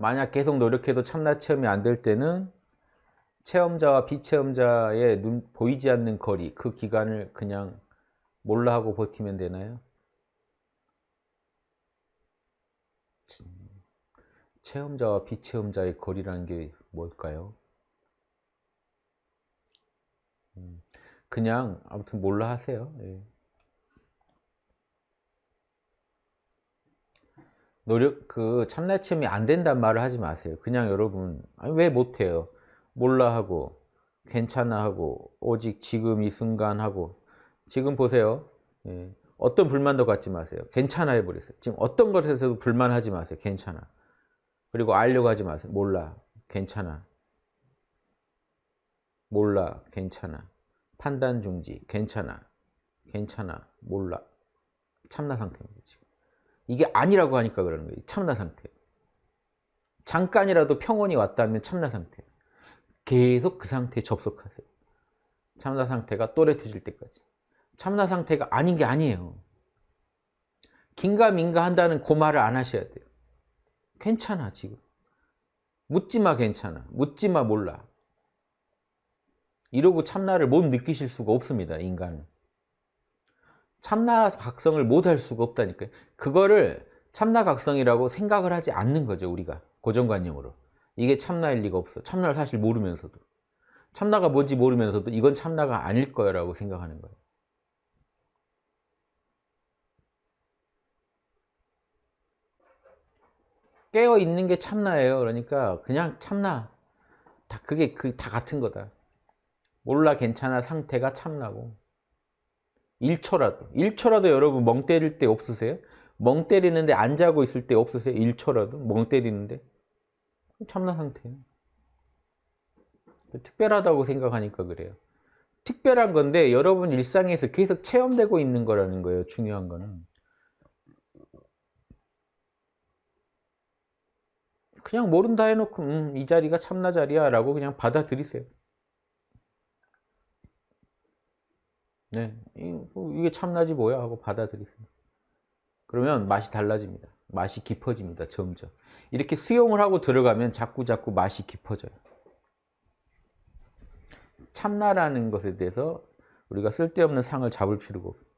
만약 계속 노력해도 참나 체험이 안 될 때는 체험자와 비체험자의 눈 보이지 않는 거리 그 기간을 그냥 몰라 하고 버티면 되나요? 체험자와 비체험자의 거리라는 게 뭘까요? 음, 그냥 아무튼 몰라 하세요. 노력 그 참나 체험이 안 된단 말을 하지 마세요. 그냥 여러분 왜 못해요? 몰라 하고 괜찮아 하고 오직 지금 이 순간 하고 지금 보세요. 예. 어떤 불만도 갖지 마세요. 괜찮아 해버렸어요. 지금 어떤 것에서도 불만하지 마세요. 괜찮아. 그리고 알려고 하지 마세요. 몰라. 괜찮아. 몰라. 괜찮아. 판단 중지. 괜찮아. 괜찮아. 몰라. 참나 상태입니다. 지금. 이게 아니라고 하니까 그러는 거예요. 참나 상태. 잠깐이라도 평온이 왔다면 참나 상태. 계속 그 상태에 접속하세요. 참나 상태가 또렷해질 때까지. 참나 상태가 아닌 게 아니에요. 긴가민가 한다는 그 말을 안 하셔야 돼요. 괜찮아 지금. 묻지마 괜찮아. 묻지마 몰라. 이러고 참나를 못 느끼실 수가 없습니다. 인간은. 참나 각성을 못할 수가 없다니까요. 그거를 참나 각성이라고 생각을 하지 않는 거죠. 우리가 고정관념으로. 이게 참나일 리가 없어. 참나를 사실 모르면서도. 참나가 뭔지 모르면서도 이건 참나가 아닐 거라고 생각하는 거예요. 깨어 있는 게 참나예요. 그러니까 그냥 참나. 다 그게 그 다 같은 거다. 몰라 괜찮아 상태가 참나고. 1초라도 1초라도 여러분 멍 때릴 때 없으세요? 멍 때리는데 안 자고 있을 때 없으세요? 1초라도 멍 때리는데 참나 상태예요. 특별하다고 생각하니까 그래요. 특별한 건데 여러분 일상에서 계속 체험되고 있는 거라는 거예요. 중요한 거는. 그냥 모른다 해놓고 음, 이 자리가 참나 자리야 라고 그냥 받아들이세요. 네, 뭐 이게 참나지 뭐야 하고 받아들이세요. 그러면 맛이 달라집니다. 맛이 깊어집니다. 점점. 이렇게 수용을 하고 들어가면 자꾸 자꾸 맛이 깊어져요. 참나라는 것에 대해서 우리가 쓸데없는 상을 잡을 필요가 없어요.